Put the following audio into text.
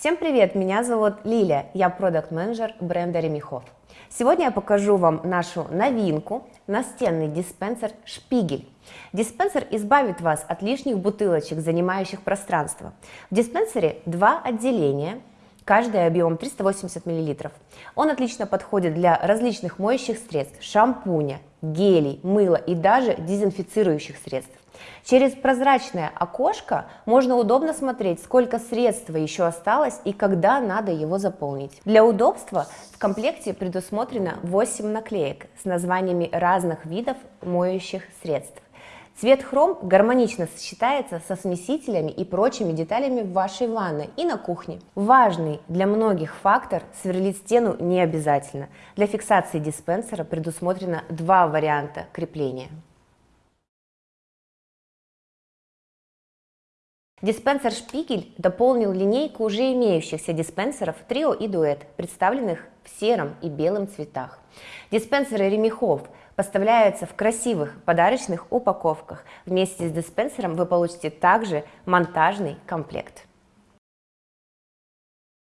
Всем привет, меня зовут Лилия, я продукт-менеджер бренда Ремихов. Сегодня я покажу вам нашу новинку, настенный диспенсер Шпигель. Диспенсер избавит вас от лишних бутылочек, занимающих пространство. В диспенсере два отделения, каждый объем 380 мл. Он отлично подходит для различных моющих средств, шампуня, гелей, мыла и даже дезинфицирующих средств. Через прозрачное окошко можно удобно смотреть, сколько средства еще осталось и когда надо его заполнить. Для удобства в комплекте предусмотрено 8 наклеек с названиями разных видов моющих средств. Цвет хром гармонично сочетается со смесителями и прочими деталями в вашей ванной и на кухне. Важный для многих фактор – сверлить стену не обязательно. Для фиксации диспенсера предусмотрено два варианта крепления. Диспенсер Шпигель дополнил линейку уже имеющихся диспенсеров Трио и Дуэт, представленных в сером и белом цветах. Диспенсеры Ремехов поставляются в красивых подарочных упаковках. Вместе с диспенсером вы получите также монтажный комплект.